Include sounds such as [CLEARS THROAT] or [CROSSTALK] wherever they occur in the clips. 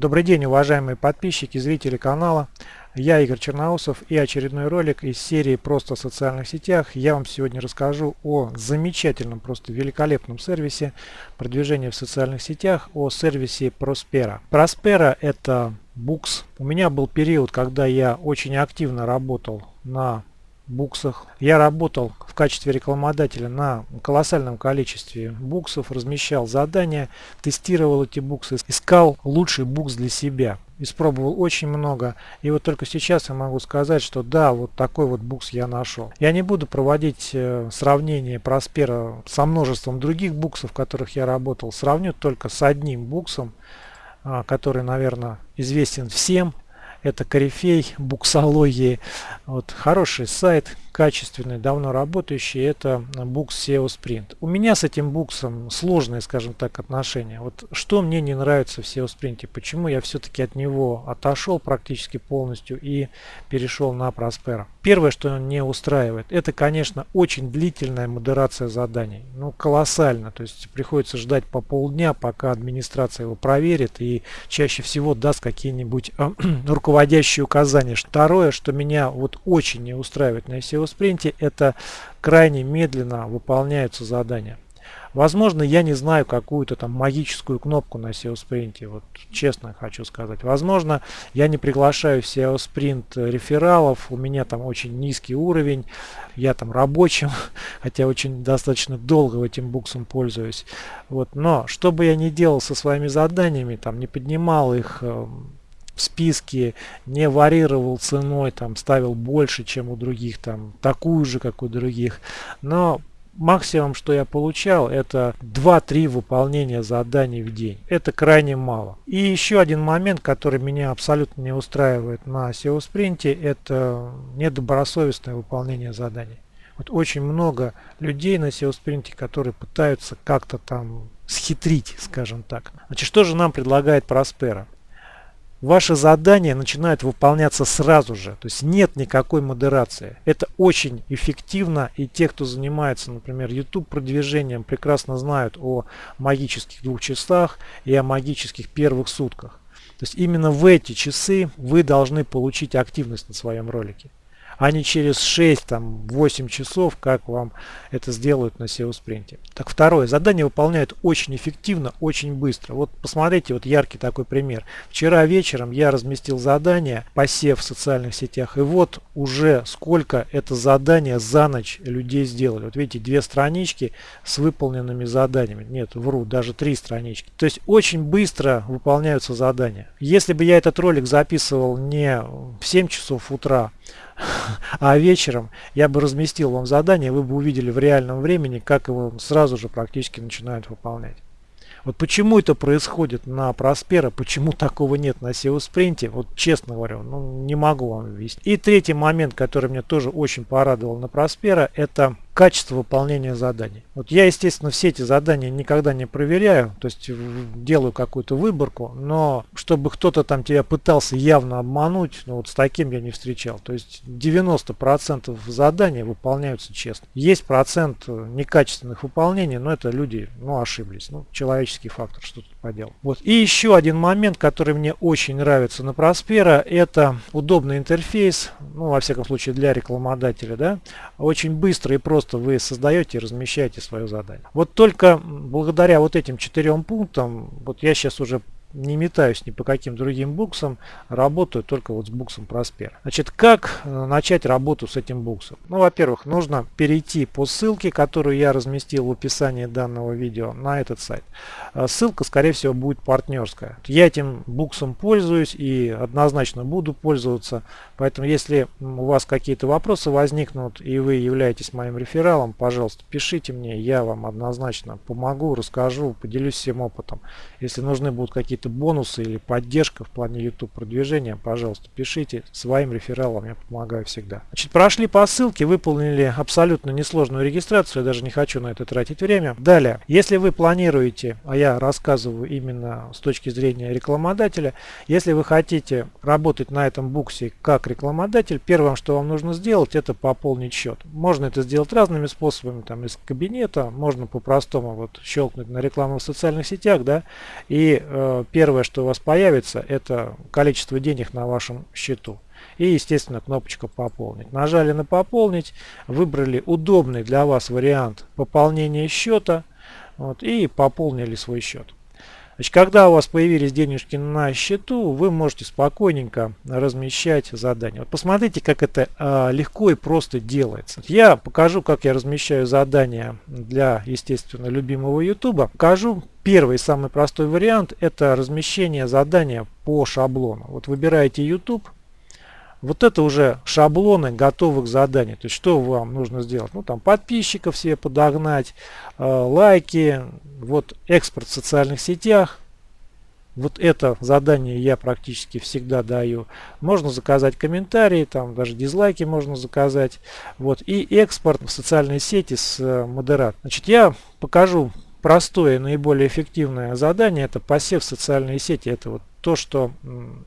Добрый день, уважаемые подписчики, зрители канала. Я Игорь Черноусов и очередной ролик из серии «Просто в социальных сетях». Я вам сегодня расскажу о замечательном, просто великолепном сервисе продвижения в социальных сетях, о сервисе Prospera. Prospera это букс. У меня был период, когда я очень активно работал на буксах. Я работал в качестве рекламодателя на колоссальном количестве буксов, размещал задания, тестировал эти буксы, искал лучший букс для себя. Испробовал очень много. И вот только сейчас я могу сказать, что да, вот такой вот букс я нашел. Я не буду проводить э, сравнение Проспера со множеством других буксов, в которых я работал. Сравню только с одним буксом, а, который, наверное, известен всем это корифей буксологии. Вот, хороший сайт, качественный, давно работающий, это букс SEO Sprint. У меня с этим буксом сложные, скажем так, отношения. Вот что мне не нравится в SEO Sprint, почему я все-таки от него отошел практически полностью и перешел на Prospera. Первое, что не устраивает, это, конечно, очень длительная модерация заданий. Ну, колоссально. То есть приходится ждать по полдня, пока администрация его проверит и чаще всего даст какие-нибудь э, [CLEARS THROAT] руководящие указания. Второе, что меня вот очень не устраивает на SEO спринте, это крайне медленно выполняются задания. Возможно, я не знаю какую-то там магическую кнопку на SEO спринте, вот честно хочу сказать. Возможно, я не приглашаю в SEO спринт рефералов, у меня там очень низкий уровень, я там рабочим, [LAUGHS] хотя очень достаточно долго этим буксом пользуюсь. Вот, но что бы я ни делал со своими заданиями, там не поднимал их эм, списке, не варьировал ценой, там ставил больше, чем у других, там такую же, как у других. Но максимум, что я получал, это 2-3 выполнения заданий в день. Это крайне мало. И еще один момент, который меня абсолютно не устраивает на SEO спринте, это недобросовестное выполнение заданий. Вот очень много людей на SEO спринте, которые пытаются как-то там схитрить, скажем так. Значит, что же нам предлагает Проспера? Ваши задания начинают выполняться сразу же. То есть нет никакой модерации. Это очень эффективно. И те, кто занимается, например, YouTube продвижением, прекрасно знают о магических двух часах и о магических первых сутках. То есть именно в эти часы вы должны получить активность на своем ролике а не через 6-8 часов, как вам это сделают на SEO спринте. Так, второе. Задание выполняют очень эффективно, очень быстро. Вот посмотрите, вот яркий такой пример. Вчера вечером я разместил задание, посев в социальных сетях, и вот уже сколько это задание за ночь людей сделали. Вот видите, две странички с выполненными заданиями. Нет, вру, даже три странички. То есть очень быстро выполняются задания. Если бы я этот ролик записывал не в 7 часов утра, [LAUGHS] а вечером я бы разместил вам задание, вы бы увидели в реальном времени, как его сразу же практически начинают выполнять. Вот почему это происходит на Проспера, почему такого нет на SEO спринте, вот честно говорю, ну не могу вам объяснить. И третий момент, который меня тоже очень порадовал на Проспера, это качество выполнения заданий. Вот я, естественно, все эти задания никогда не проверяю, то есть делаю какую-то выборку, но чтобы кто-то там тебя пытался явно обмануть, ну вот с таким я не встречал. То есть 90% заданий выполняются честно. Есть процент некачественных выполнений, но это люди, ну, ошиблись. Ну, человеческий фактор, что тут поделал. Вот. И еще один момент, который мне очень нравится на Проспера, это удобный интерфейс, ну, во всяком случае, для рекламодателя, да, очень быстро и просто вы создаете и размещаете свое задание. Вот только благодаря вот этим четырем пунктам, вот я сейчас уже не метаюсь ни по каким другим буксам, работаю только вот с буксом Проспер. Значит, как э, начать работу с этим буксом? Ну, во-первых, нужно перейти по ссылке, которую я разместил в описании данного видео на этот сайт. Э, ссылка, скорее всего, будет партнерская. Я этим буксом пользуюсь и однозначно буду пользоваться. Поэтому, если у вас какие-то вопросы возникнут и вы являетесь моим рефералом, пожалуйста, пишите мне, я вам однозначно помогу, расскажу, поделюсь всем опытом. Если нужны будут какие-то какие-то бонусы или поддержка в плане YouTube продвижения, пожалуйста, пишите своим рефералам, я помогаю всегда. Значит, прошли по ссылке, выполнили абсолютно несложную регистрацию, я даже не хочу на это тратить время. Далее, если вы планируете, а я рассказываю именно с точки зрения рекламодателя, если вы хотите работать на этом буксе как рекламодатель, первым, что вам нужно сделать, это пополнить счет. Можно это сделать разными способами, там из кабинета, можно по-простому вот щелкнуть на рекламу в социальных сетях, да, и э, первое, что у вас появится, это количество денег на вашем счету. И, естественно, кнопочка «Пополнить». Нажали на «Пополнить», выбрали удобный для вас вариант пополнения счета вот, и пополнили свой счет. Значит, когда у вас появились денежки на счету, вы можете спокойненько размещать задания. Вот посмотрите, как это э, легко и просто делается. Я покажу, как я размещаю задания для, естественно, любимого YouTube. Покажу первый самый простой вариант. Это размещение задания по шаблону. Вот выбираете YouTube. Вот это уже шаблоны готовых заданий. То есть что вам нужно сделать? Ну там подписчиков себе подогнать, э, лайки, вот экспорт в социальных сетях. Вот это задание я практически всегда даю. Можно заказать комментарии, там даже дизлайки можно заказать. Вот и экспорт в социальные сети с э, модератором. Значит, я покажу простое, наиболее эффективное задание. Это посев в социальные сети. Это вот то, что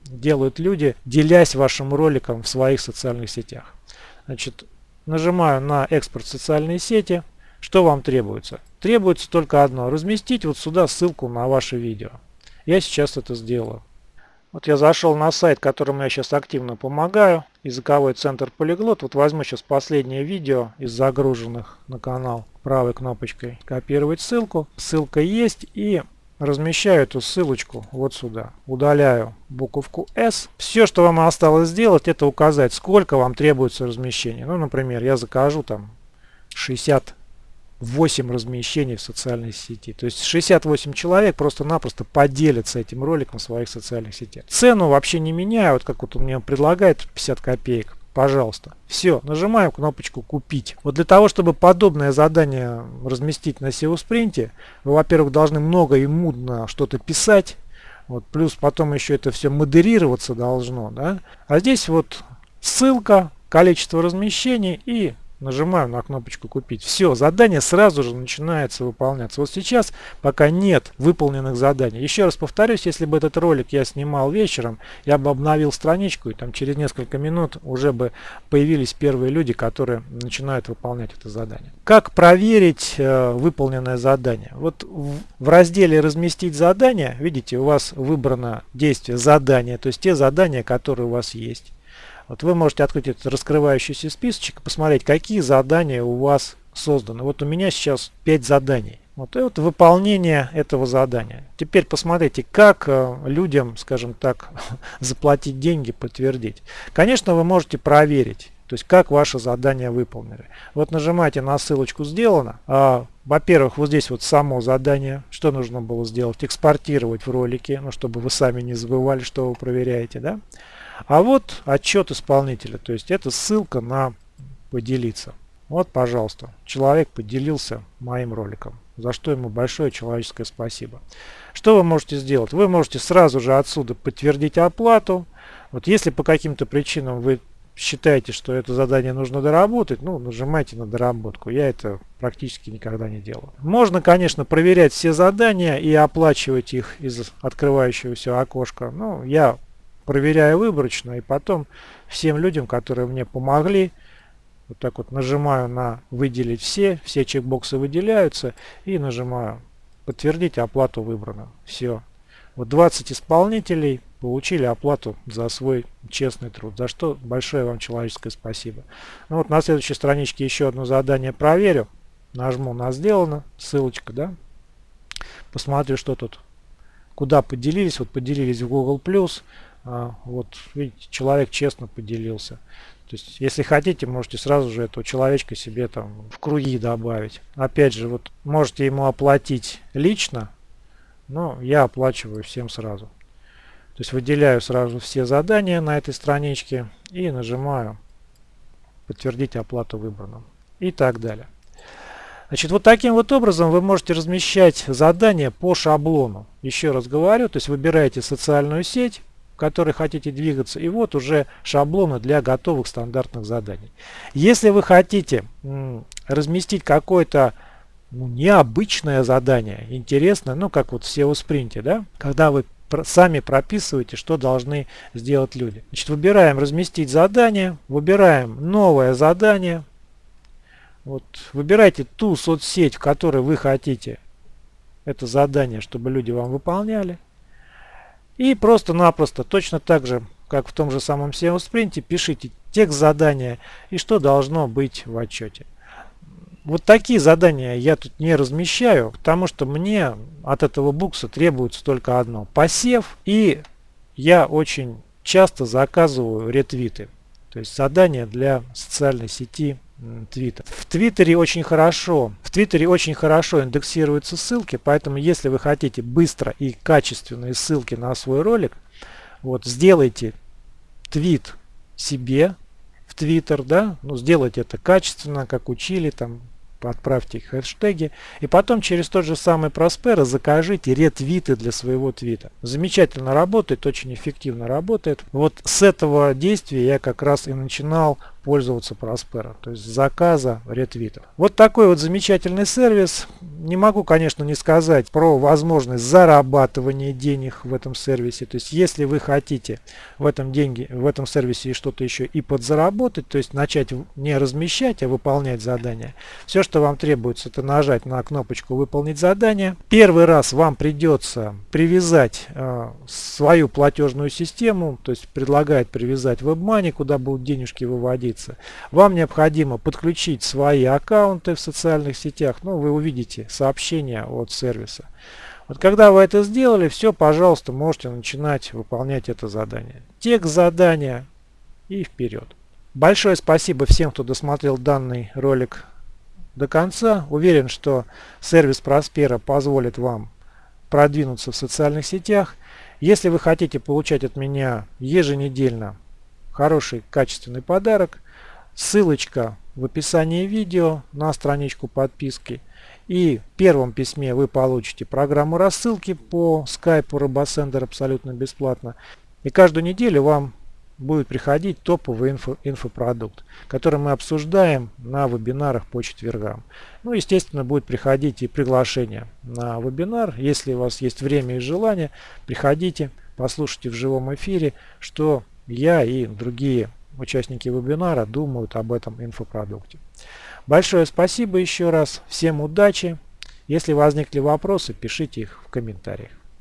делают люди, делясь вашим роликом в своих социальных сетях. Значит, нажимаю на экспорт в социальные сети. Что вам требуется? Требуется только одно. Разместить вот сюда ссылку на ваше видео. Я сейчас это сделаю. Вот я зашел на сайт, которому я сейчас активно помогаю. Языковой центр Полиглот. Вот возьму сейчас последнее видео из загруженных на канал правой кнопочкой. Копировать ссылку. Ссылка есть. И размещаю эту ссылочку вот сюда. Удаляю буковку S. Все, что вам осталось сделать, это указать, сколько вам требуется размещения. Ну, например, я закажу там 68 размещений в социальной сети. То есть 68 человек просто-напросто поделятся этим роликом в своих социальных сетях. Цену вообще не меняю. Вот как вот он мне предлагает 50 копеек пожалуйста. Все, нажимаем кнопочку «Купить». Вот для того, чтобы подобное задание разместить на SEO спринте, вы, во-первых, должны много и мудно что-то писать, вот, плюс потом еще это все модерироваться должно. Да? А здесь вот ссылка, количество размещений и нажимаю на кнопочку купить. Все, задание сразу же начинается выполняться. Вот сейчас пока нет выполненных заданий. Еще раз повторюсь, если бы этот ролик я снимал вечером, я бы обновил страничку и там через несколько минут уже бы появились первые люди, которые начинают выполнять это задание. Как проверить э, выполненное задание? Вот в, в разделе разместить задание, видите, у вас выбрано действие задания, то есть те задания, которые у вас есть. Вот вы можете открыть этот раскрывающийся списочек и посмотреть, какие задания у вас созданы. Вот у меня сейчас 5 заданий. Вот, и вот выполнение этого задания. Теперь посмотрите, как э, людям, скажем так, [LAUGHS] заплатить деньги, подтвердить. Конечно, вы можете проверить, то есть как ваше задание выполнили. Вот нажимаете на ссылочку «Сделано». А, Во-первых, вот здесь вот само задание, что нужно было сделать, экспортировать в ролике, ну, чтобы вы сами не забывали, что вы проверяете. Да? А вот отчет исполнителя, то есть это ссылка на поделиться. Вот, пожалуйста, человек поделился моим роликом, за что ему большое человеческое спасибо. Что вы можете сделать? Вы можете сразу же отсюда подтвердить оплату. Вот если по каким-то причинам вы считаете, что это задание нужно доработать, ну, нажимайте на доработку. Я это практически никогда не делаю. Можно, конечно, проверять все задания и оплачивать их из открывающегося окошка. Но я проверяю выборочно и потом всем людям, которые мне помогли, вот так вот нажимаю на выделить все, все чекбоксы выделяются и нажимаю подтвердить оплату выбрано. Все. Вот 20 исполнителей получили оплату за свой честный труд, за что большое вам человеческое спасибо. Ну вот на следующей страничке еще одно задание проверю. Нажму на сделано, ссылочка, да. Посмотрю, что тут, куда поделились. Вот поделились в Google+, вот, видите, человек честно поделился. То есть, если хотите, можете сразу же этого человечка себе там в круги добавить. Опять же, вот можете ему оплатить лично, но я оплачиваю всем сразу. То есть выделяю сразу все задания на этой страничке и нажимаю подтвердить оплату выбранным и так далее. Значит, вот таким вот образом вы можете размещать задания по шаблону. Еще раз говорю, то есть выбираете социальную сеть, в которой хотите двигаться. И вот уже шаблоны для готовых стандартных заданий. Если вы хотите разместить какое-то ну, необычное задание, интересное, ну как вот в SEO спринте, да, когда вы сами прописываете, что должны сделать люди. Значит, выбираем разместить задание, выбираем новое задание. Вот, выбирайте ту соцсеть, в которой вы хотите это задание, чтобы люди вам выполняли. И просто-напросто, точно так же, как в том же самом SEO спринте, пишите текст задания и что должно быть в отчете. Вот такие задания я тут не размещаю, потому что мне от этого букса требуется только одно. Посев и я очень часто заказываю ретвиты. То есть задания для социальной сети Twitter. В Твиттере очень хорошо, в Твиттере очень хорошо индексируются ссылки, поэтому если вы хотите быстро и качественные ссылки на свой ролик, вот сделайте твит себе в Твиттер, да, ну сделайте это качественно, как учили, там отправьте хэштеги. И потом через тот же самый Проспера закажите ретвиты для своего твита. Замечательно работает, очень эффективно работает. Вот с этого действия я как раз и начинал пользоваться Prospero, то есть заказа ретвитов. Вот такой вот замечательный сервис. Не могу, конечно, не сказать про возможность зарабатывания денег в этом сервисе. То есть, если вы хотите в этом деньги, в этом сервисе что-то еще и подзаработать, то есть начать не размещать, а выполнять задания, все, что вам требуется, это нажать на кнопочку «Выполнить задание». Первый раз вам придется привязать э, свою платежную систему, то есть предлагает привязать WebMoney, куда будут денежки выводить находиться. Вам необходимо подключить свои аккаунты в социальных сетях. Ну, вы увидите сообщения от сервиса. Вот когда вы это сделали, все, пожалуйста, можете начинать выполнять это задание. Текст задания и вперед. Большое спасибо всем, кто досмотрел данный ролик до конца. Уверен, что сервис Проспера позволит вам продвинуться в социальных сетях. Если вы хотите получать от меня еженедельно хороший качественный подарок, ссылочка в описании видео на страничку подписки. И в первом письме вы получите программу рассылки по скайпу RoboSender абсолютно бесплатно. И каждую неделю вам будет приходить топовый инфо, инфопродукт, который мы обсуждаем на вебинарах по четвергам. Ну, естественно, будет приходить и приглашение на вебинар. Если у вас есть время и желание, приходите, послушайте в живом эфире, что я и другие участники вебинара думают об этом инфопродукте. Большое спасибо еще раз. Всем удачи. Если возникли вопросы, пишите их в комментариях.